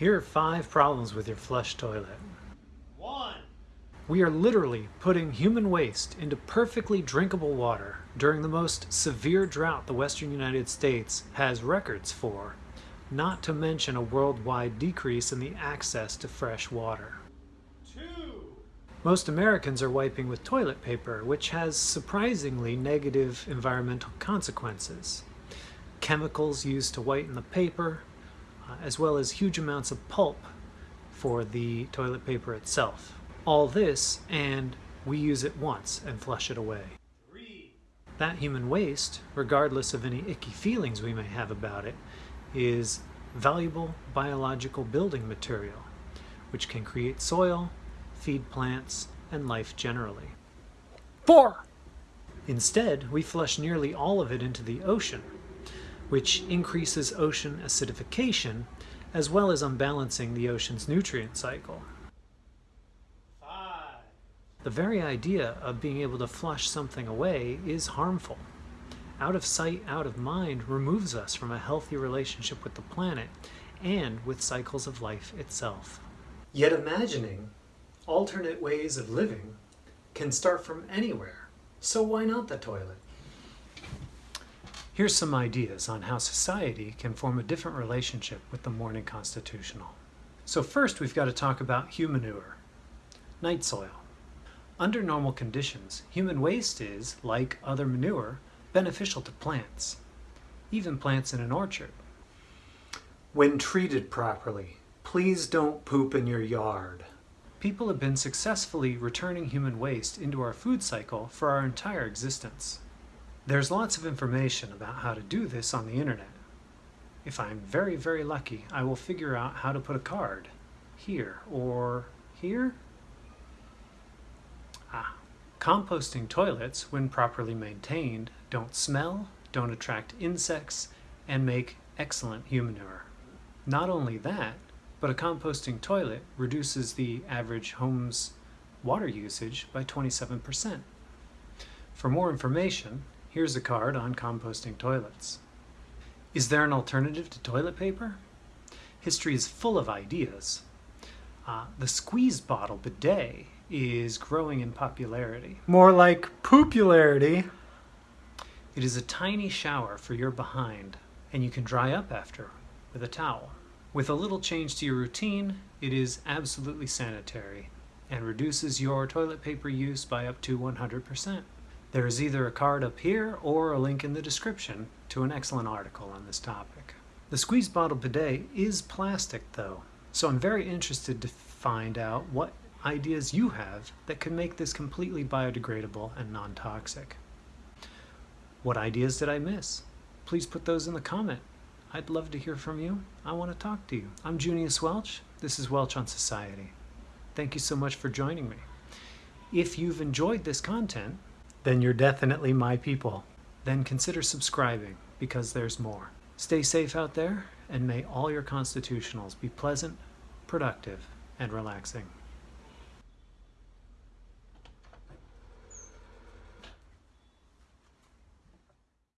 Here are five problems with your flush toilet. One. We are literally putting human waste into perfectly drinkable water during the most severe drought the western United States has records for, not to mention a worldwide decrease in the access to fresh water. Two. Most Americans are wiping with toilet paper, which has surprisingly negative environmental consequences. Chemicals used to whiten the paper, Uh, as well as huge amounts of pulp for the toilet paper itself. All this, and we use it once and flush it away. That human waste, regardless of any icky feelings we may have about it, is valuable biological building material, which can create soil, feed plants, and life generally. Four. Instead, we flush nearly all of it into the ocean, which increases ocean acidification as well as unbalancing the ocean's nutrient cycle. Five. The very idea of being able to flush something away is harmful. Out of sight, out of mind removes us from a healthy relationship with the planet and with cycles of life itself. Yet imagining alternate ways of living can start from anywhere, so why not the toilet? Here's some ideas on how society can form a different relationship with the Morning Constitutional. So first we've got to talk about humanure, night soil. Under normal conditions, human waste is, like other manure, beneficial to plants, even plants in an orchard. When treated properly, please don't poop in your yard. People have been successfully returning human waste into our food cycle for our entire existence. There's lots of information about how to do this on the internet. If I'm very, very lucky, I will figure out how to put a card here or here. Ah, composting toilets, when properly maintained, don't smell, don't attract insects, and make excellent humanure. Not only that, but a composting toilet reduces the average home's water usage by 27%. For more information, here's a card on composting toilets. Is there an alternative to toilet paper? History is full of ideas. Uh, the squeeze bottle bidet is growing in popularity. More like popularity. It is a tiny shower for your behind, and you can dry up after with a towel. With a little change to your routine, it is absolutely sanitary and reduces your toilet paper use by up to 100%. There is either a card up here or a link in the description to an excellent article on this topic. The squeeze bottle bidet is plastic though, so I'm very interested to find out what ideas you have that could make this completely biodegradable and non-toxic. What ideas did I miss? Please put those in the comment. I'd love to hear from you. I want to talk to you. I'm Junius Welch. This is Welch on Society. Thank you so much for joining me. If you've enjoyed this content, then you're definitely my people. Then consider subscribing because there's more. Stay safe out there and may all your constitutionals be pleasant, productive, and relaxing.